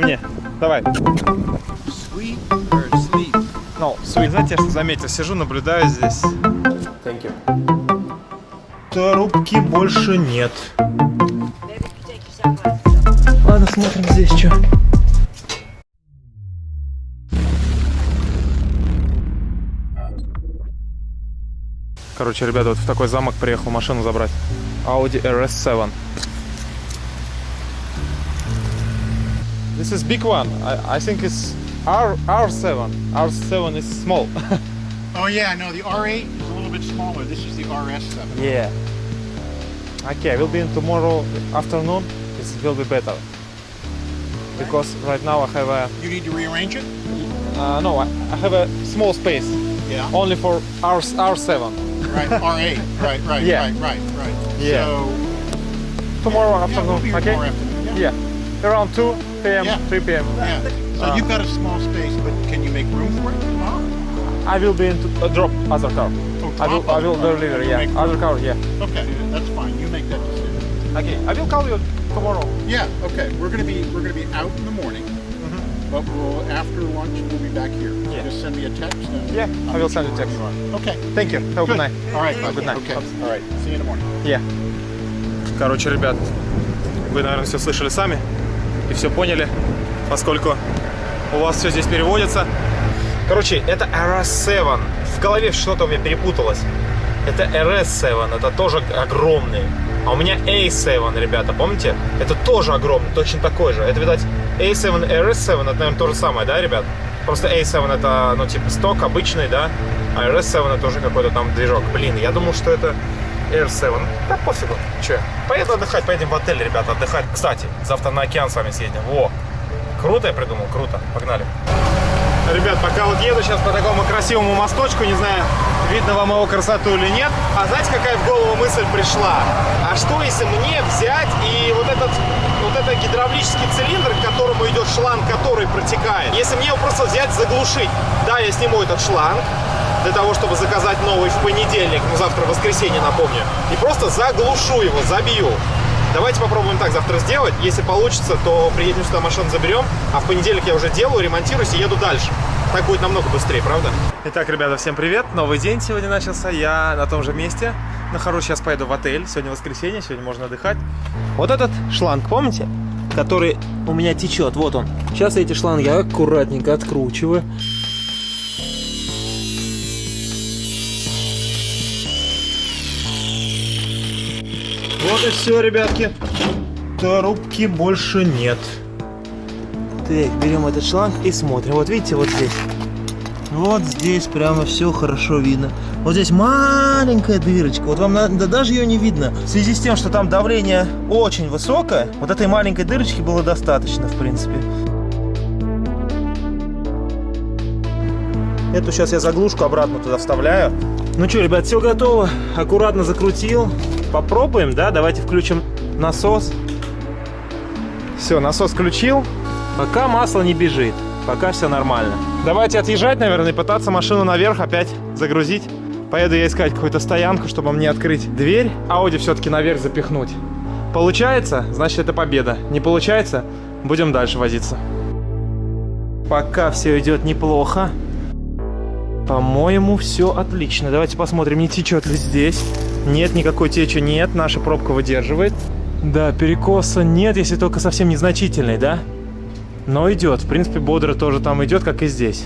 давай мне. Давай. Sweet or sleep? Ну, sweet. Знаете, я что заметил? Сижу, наблюдаю здесь. Thank you. Трубки больше нет. Ладно, смотрим здесь что. Короче, ребята, вот в такой замок приехал машину забрать. Audi RS7. This is big one. I, I think it's R R7. R7 is small. Oh yeah, no, the R8 is a little bit smaller. This is the RS7. yeah. Okay, we'll be in tomorrow afternoon. It will be better. Because right now I have a You need to rearrange it? uh, no, I, I have a small space Yeah. only for R R7. Right, R8. Right, right, Yeah. right, right, right. Yeah. So, Tomorrow yeah, afternoon. we'll be here okay. tomorrow afternoon. Yeah. Yeah. Around 2 p.m. Yeah. 3 p.m. Yeah. So Uh, you've got a small space, but can you make room for it tomorrow? I will be in to uh, drop other car. Oh, I will drop I will other car. deliver. You Yeah. make Other room. car. Yeah. Okay, that's fine. You make that decision. Okay. I will call you tomorrow. Yeah. Okay. We're gonna be we're gonna be out in the morning, but we'll after lunch we'll be back here. Mm-hmm. Yeah. Just send me a text. And Yeah, I'll I will let send know you text. where you are. Okay. Thank you. Have a good night. All right. Good night. Okay. All right. See you in the morning. Yeah. Короче, ребят, вы, наверное, все слышали сами И все поняли, поскольку у вас все здесь переводится. Короче, это RS7. В голове что-то у меня перепуталось. Это RS7, это тоже огромный. А у меня A7, ребята, помните? Это тоже огромный, точно такой же. Это, видать, A7 и RS7, это, наверное, то же самое, да, ребят? Просто A7 это, ну, типа, сток обычный, да? А RS7 это уже какой-то там движок. Блин, я думал, что это R7. Да пофигу. Че? Поеду отдыхать, поедем в отель, ребята, отдыхать. Кстати, завтра на океан с вами съездим. Во! Круто я придумал, круто. Погнали. Ребят, пока вот еду сейчас по такому красивому мосточку, не знаю, видно вам его красоту или нет. А знаете, какая в голову мысль пришла? А что если мне взять и вот этот, вот этот гидравлический цилиндр, к которому идет шланг, который протекает, если мне его просто взять, заглушить. Да, я сниму этот шланг, для того, чтобы заказать новый в понедельник, ну завтра воскресенье, напомню, и просто заглушу его, забью. Давайте попробуем так завтра сделать. Если получится, то приедем сюда, машину заберем, а в понедельник я уже делаю, ремонтируюсь и еду дальше. Так будет намного быстрее, правда? Итак, ребята, всем привет. Новый день сегодня начался. Я на том же месте нахожусь. Сейчас поеду в отель. Сегодня воскресенье, сегодня можно отдыхать. Вот этот шланг, помните? Который у меня течет. Вот он. Сейчас эти шланги аккуратненько откручиваю. Все, ребятки. Трубки больше нет. Так, берем этот шланг и смотрим. Вот видите, вот здесь. Вот здесь прямо все хорошо видно. Вот здесь маленькая дырочка. Вот вам надо, даже ее не видно. В связи с тем, что там давление очень высокое, вот этой маленькой дырочки было достаточно, в принципе. Эту сейчас я заглушку обратно туда вставляю. Ну что, ребят, все готово. Аккуратно закрутил. Попробуем, да? Давайте включим насос. Все, насос включил. Пока масло не бежит. Пока все нормально. Давайте отъезжать, наверное, и пытаться машину наверх опять загрузить. Поеду я искать какую-то стоянку, чтобы мне открыть дверь. Ауди все-таки наверх запихнуть. Получается, значит это победа. Не получается, будем дальше возиться. Пока все идет неплохо. По-моему, все отлично. Давайте посмотрим, не течет ли здесь. Нет, никакой течи нет. Наша пробка выдерживает. Да, перекоса нет, если только совсем незначительный, да? Но идет. В принципе, бодро тоже там идет, как и здесь.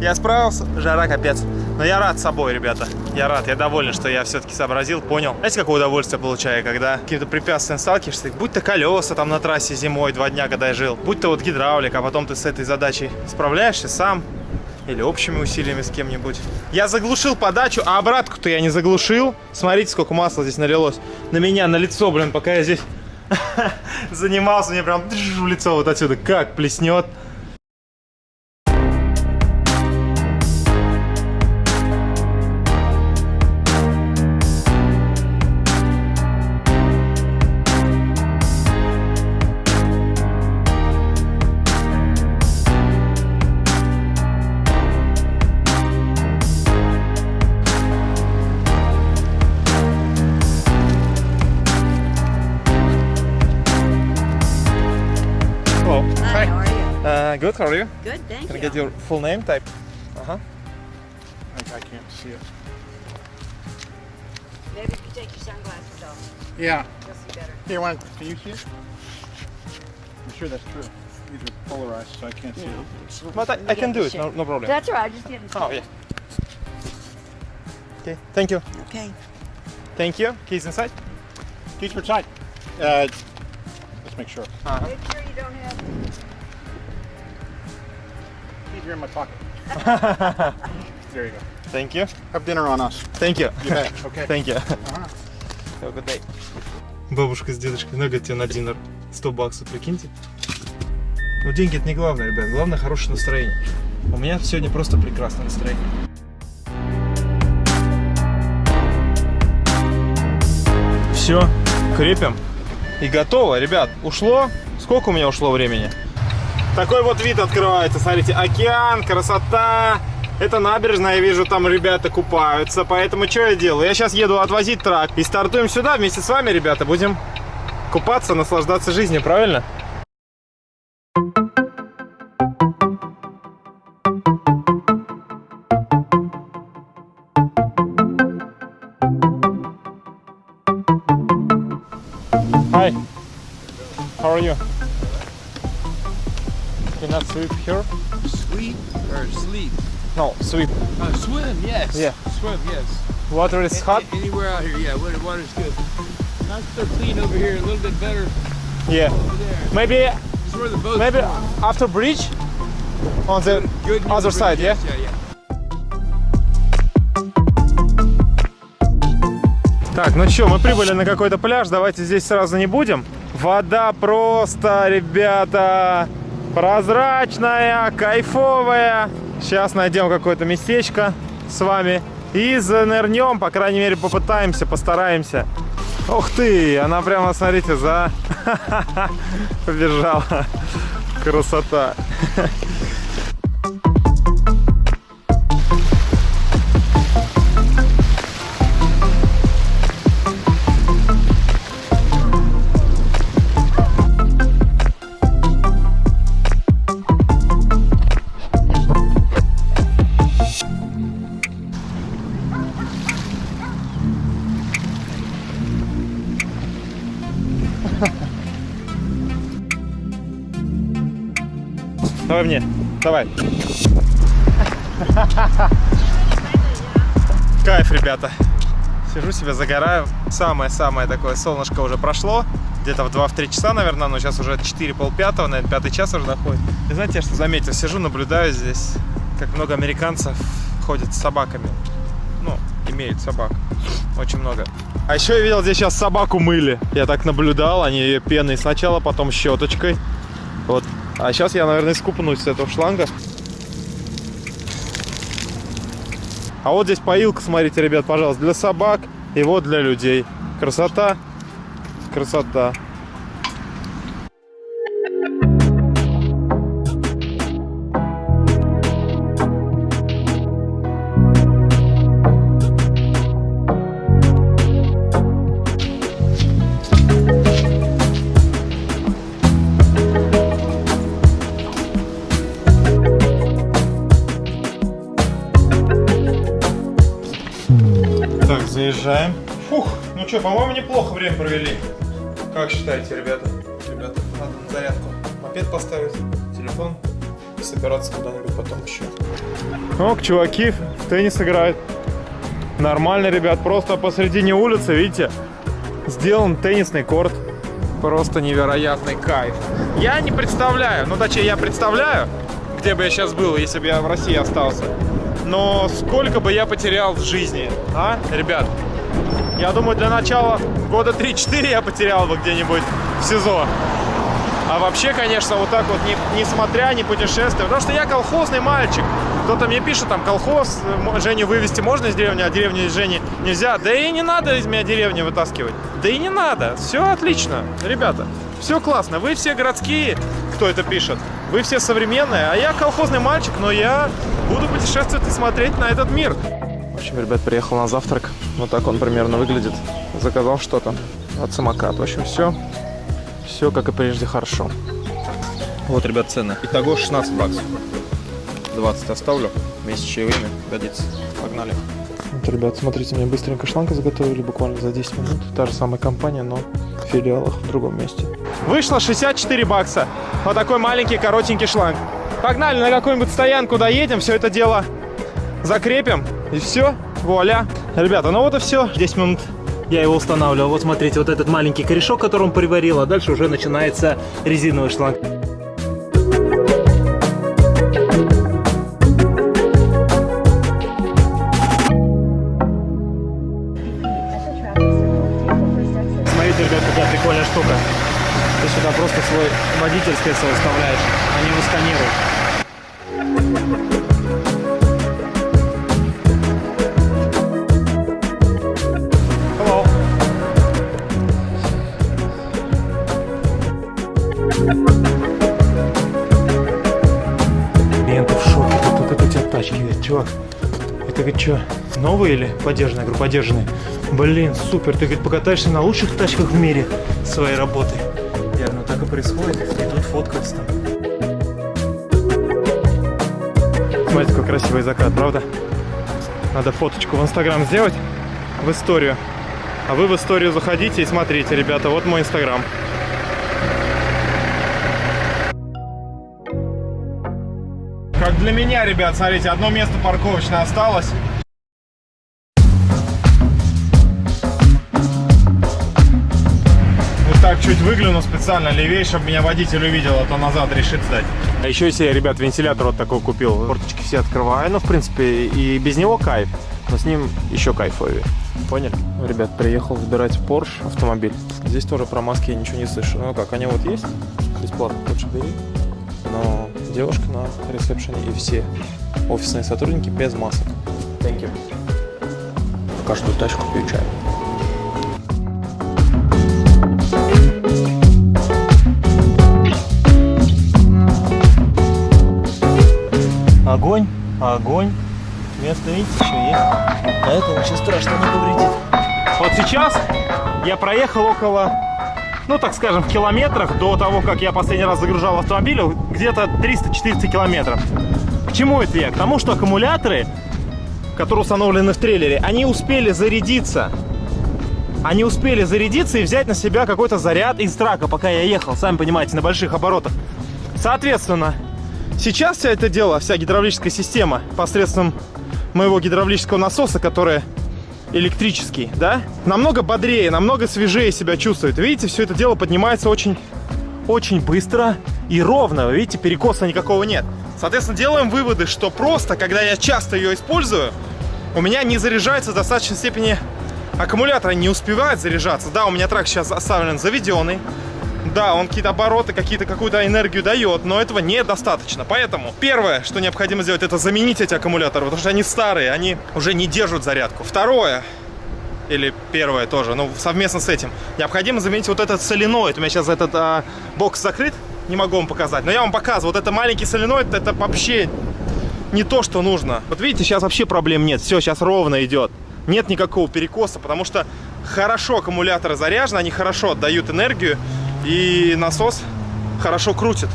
Я справился, жара капец. Но я рад собой, ребята. Я рад, я доволен, что я все-таки сообразил, понял. Знаете, какое удовольствие получаю, когда каким-то препятствием сталкиваешься? Будь то колеса там на трассе зимой два дня, когда я жил. Будь то вот гидравлика, а потом ты с этой задачей справляешься сам. Или общими усилиями с кем-нибудь. Я заглушил подачу, а обратку-то я не заглушил. Смотрите, сколько масла здесь налилось. На меня, на лицо, блин, пока я здесь занимался. Мне прям в лицо вот отсюда как плеснет. Uh, good, how are you? Good, thank Can I get your full name type? Uh-huh. I, I can't see it. Maybe if you take your sunglasses off, Yeah. you'll see better. Here, one. Can you see it? I'm sure that's true. These are polarized, so I can't see it. But I, I can do it, no, no problem. That's all right, just give Oh, yeah. Okay, thank you. Okay. Thank you. Keys inside? Keys for side. Uh, let's make sure. Make sure you don't have. Keys are in my pocket. there you go. Thank you. Have dinner on us. Thank you. You bet. Okay. Thank you. Ага. Have a good day. Бабушка с дедушкой, ну тебе на динер 100 баксов, прикиньте. Но деньги это не главное, ребят, главное хорошее настроение. У меня сегодня просто прекрасное настроение. Все, крепим. И готово, ребят. Ушло? Сколько у меня ушло времени? Такой вот вид открывается, смотрите, океан, красота. Это набережная, я вижу, там ребята купаются, поэтому что я делаю? Я сейчас еду отвозить трак и стартуем сюда вместе с вами, ребята, будем купаться, наслаждаться жизнью, правильно? I swim here? Sweep or sleep? No, swim. Uh, swim, yes. Yeah. Swim, yes. Water is hot. A- Anywhere out here, yeah. Water, water's good. Not so clean over here. A little bit better Yeah. Maybe maybe going. after bridge on the Good near other the side, bridge, yeah? Yeah, yeah. Так, ну что, мы прибыли на какой-то пляж, давайте здесь сразу не будем. Вода просто, ребята, прозрачная, кайфовая. Сейчас найдем какое-то местечко с вами и занырнем, по крайней мере попытаемся, постараемся. Ух ты, она прямо, смотрите, за... побежала. Красота. Давай мне, давай. Кайф, ребята. Сижу себе, загораю. Самое-самое такое солнышко уже прошло. Где-то в 2-3 часа, наверное, но сейчас уже 4 полпятого, наверное, пятый час уже доходит. И знаете, я что заметил? Сижу, наблюдаю здесь, как много американцев ходят с собаками. Ну, имеют собак. Очень много. А еще я видел, здесь сейчас собаку мыли. Я так наблюдал, они ее пеной сначала, потом щеточкой. Вот. А сейчас я, наверное, искупнусь с этого шланга. А вот здесь поилка, смотрите, ребят, пожалуйста, для собак и вот для людей. Красота, красота. Так, заезжаем. Фух, ну что, по-моему, неплохо время провели. Как считаете, ребята? Ребята, надо на зарядку мопед поставить, телефон и собираться куда-нибудь потом еще. Ок, чуваки в теннис играют. Нормально, ребят, просто посредине улицы, видите, сделан теннисный корт. Просто невероятный кайф. Я не представляю, ну точнее я представляю, где бы я сейчас был, если бы я в России остался. Но сколько бы я потерял в жизни, а, ребят? Я думаю, для начала года 3-4 я потерял бы где-нибудь в СИЗО. А вообще, конечно, вот так вот, не, несмотря, не путешествуя, потому что я колхозный мальчик. Кто-то мне пишет, там, колхоз, Женю вывести можно из деревни, а деревню из Жени нельзя. Да и не надо из меня деревни вытаскивать. Да и не надо. Все отлично, ребята. Все классно. Вы все городские, кто это пишет. Вы все современные, а я колхозный мальчик, но я буду путешествовать и смотреть на этот мир. В общем, ребят, приехал на завтрак. Вот так он примерно выглядит. Заказал что-то. Вот самокат. В общем, все. Все как и прежде хорошо. Вот, ребят, цены. Итого 16 баксов. 20 оставлю. Вместе с чаевыми годится. Погнали. Вот, ребят, смотрите, мне быстренько шланг заготовили буквально за 10 минут. Та же самая компания, но в филиалах в другом месте. Вышло 64 бакса. Вот такой маленький, коротенький шланг. Погнали на какую-нибудь стоянку доедем, все это дело закрепим. И все, вуаля. Ребята, ну вот и все. 10 минут я его устанавливал. Вот смотрите, вот этот маленький корешок, который он приварил, а дальше уже начинается резиновый шланг. Смотрите, ребят, какая прикольная штука. Ты сюда просто свой водительское свой вставляешь, они его сканируют. Что, новые или подержанные? Я говорю, подержанные. Блин, супер. Ты, говорит, покатаешься на лучших тачках в мире своей работы. Я ну так и происходит. Тут фоткаются там. Смотрите, какой красивый закат, правда? Надо фоточку в Инстаграм сделать, в историю. А вы в историю заходите и смотрите, ребята, вот мой Инстаграм. Как для меня, ребят, смотрите, одно место парковочное осталось. Вот так чуть выгляну специально левее, чтобы меня водитель увидел, а то назад решит сдать. А еще я себе, ребят, вентилятор вот такой купил. Форточки все открываю, ну, в принципе, и без него кайф, но с ним еще кайфовее. Поняли? Ребят, приехал выбирать Porsche автомобиль. Здесь тоже про маски я ничего не слышу. Ну как, они вот есть, бесплатно, хочешь бери. Но девушка на ресепшене и все офисные сотрудники без масок. Thank you. Каждую тачку пью чай. Огонь, огонь. Место, видите, еще есть. А это ничего страшного не повредит. Вот сейчас я проехал около, ну так скажем, в километрах до того, как я последний раз загружал автомобиль, где-то 300-400 километров. К чему это я? К тому, что аккумуляторы, которые установлены в трейлере, они успели зарядиться. Они успели зарядиться и взять на себя какой-то заряд из трака, пока я ехал, сами понимаете, на больших оборотах. Соответственно, сейчас вся это дело, вся гидравлическая система посредством моего гидравлического насоса, который электрический, да, намного бодрее, намного свежее себя чувствует. Видите, все это дело поднимается очень, очень быстро и ровно. Вы видите, перекоса никакого нет. Соответственно, делаем выводы, что просто, когда я часто ее использую, у меня не заряжается в достаточной степени аккумулятор, не успевает заряжаться. Да, у меня трак сейчас оставлен заведенный. Да, он какие-то обороты, какие-то какую-то энергию дает, но этого недостаточно. Поэтому первое, что необходимо сделать, это заменить эти аккумуляторы, потому что они старые, они уже не держат зарядку. Второе, или первое тоже, ну совместно с этим, необходимо заменить вот этот соленоид. У меня сейчас этот а, бокс закрыт, не могу вам показать, но я вам показываю. Вот это маленький соленоид, это вообще не то, что нужно. Вот видите, сейчас вообще проблем нет, все, сейчас ровно идет. Нет никакого перекоса, потому что хорошо аккумуляторы заряжены, они хорошо отдают энергию, и насос хорошо крутит.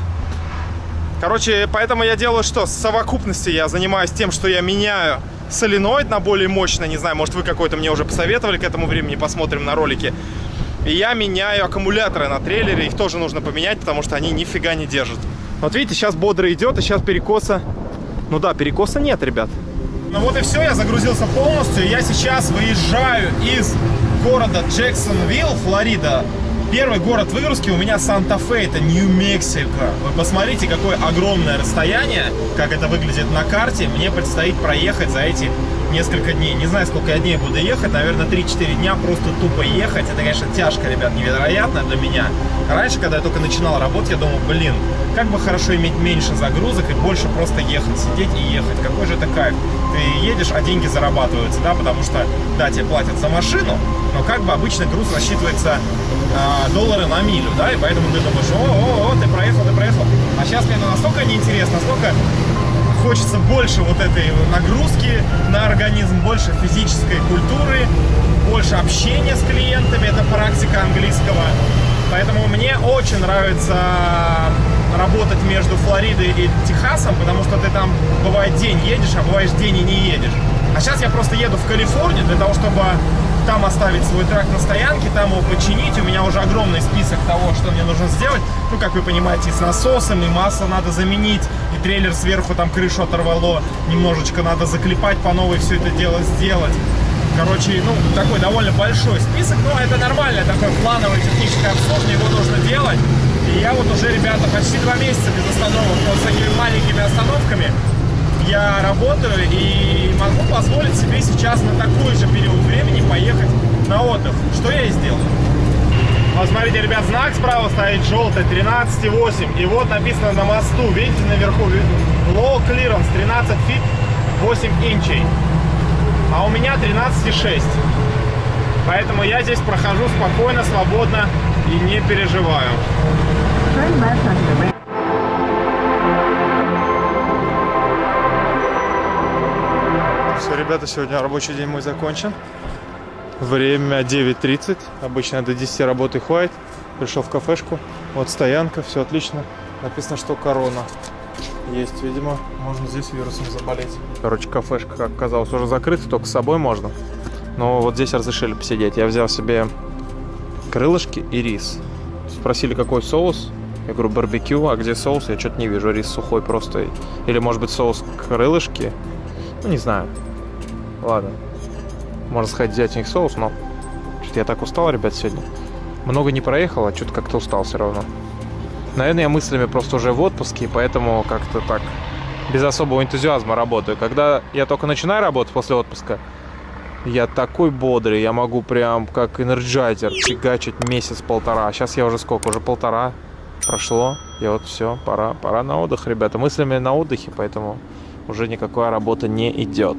Короче, поэтому я делаю что? В совокупности я занимаюсь тем, что я меняю соленоид на более мощный. Не знаю, может вы какой-то мне уже посоветовали к этому времени, посмотрим на ролике. И я меняю аккумуляторы на трейлере, их тоже нужно поменять, потому что они нифига не держат. Вот видите, сейчас бодро идет, и сейчас перекоса... Ну да, перекоса нет, ребят. Ну вот и все, я загрузился полностью. Я сейчас выезжаю из города Джексонвилл, Флорида. Первый город выгрузки у меня Санта-Фе, это Нью-Мексико. Вы посмотрите, какое огромное расстояние, как это выглядит на карте. Мне предстоит проехать за эти несколько дней. Не знаю, сколько я дней буду ехать, наверное, 3-4 дня просто тупо ехать. Это, конечно, тяжко, ребят, невероятно для меня. Раньше, когда я только начинал работать, я думал, блин, как бы хорошо иметь меньше загрузок и больше просто ехать, сидеть и ехать. Какой же это кайф. Ты едешь, а деньги зарабатываются, да, потому что, да, тебе платят за машину, но как бы обычно груз рассчитывается э, доллары на милю, да, и поэтому ты думаешь, о, о, о, ты проехал, ты проехал. А сейчас мне это настолько неинтересно, настолько хочется больше вот этой нагрузки на организм, больше физической культуры, больше общения с клиентами, это практика английского. Поэтому мне очень нравится работать между Флоридой и Техасом, потому что ты там, бывает, день едешь, а бываешь день и не едешь. А сейчас я просто еду в Калифорнию для того, чтобы там оставить свой трак на стоянке, там его починить. У меня уже огромный список того, что мне нужно сделать. Ну, как вы понимаете, и с насосом, и масло надо заменить, и трейлер сверху там крышу оторвало. Немножечко надо заклепать по новой все это дело сделать. Короче, ну, такой довольно большой список, но это нормально, такое плановое техническое обслуживание, его нужно делать. И я вот уже, ребята, почти два месяца без остановок, вот с такими маленькими остановками я работаю и могу позволить себе сейчас на такой же период времени поехать на отдых, что я и сделал. Вот смотрите, ребят, знак справа стоит желтый, 13,8. И вот написано на мосту, видите, наверху, low clearance, 13 фит, 8 инчей. А у меня 13,6. Поэтому я здесь прохожу спокойно, свободно и не переживаю. Ребята, сегодня рабочий день мой закончен. Время 9.30. Обычно до 10 работы хватит. Пришел в кафешку. Вот стоянка, все отлично. Написано, что корона есть, видимо. Можно здесь вирусом заболеть. Короче, кафешка, как оказалось, уже закрыта, только с собой можно. Но вот здесь разрешили посидеть. Я взял себе крылышки и рис. Спросили, какой соус. Я говорю, барбекю, а где соус? Я что-то не вижу, рис сухой просто. Или, может быть, соус крылышки? Ну, не знаю. Ладно. Можно сходить взять у них соус, но... Что-то я так устал, ребят, сегодня. Много не проехал, а что-то как-то устал все равно. Наверное, я мыслями просто уже в отпуске, поэтому как-то так без особого энтузиазма работаю. Когда я только начинаю работать после отпуска, я такой бодрый, я могу прям как энерджайзер фигачить месяц-полтора. Сейчас я уже сколько? Уже полтора прошло. И вот все, пора, пора на отдых, ребята. Мыслями на отдыхе, поэтому уже никакая работа не идет.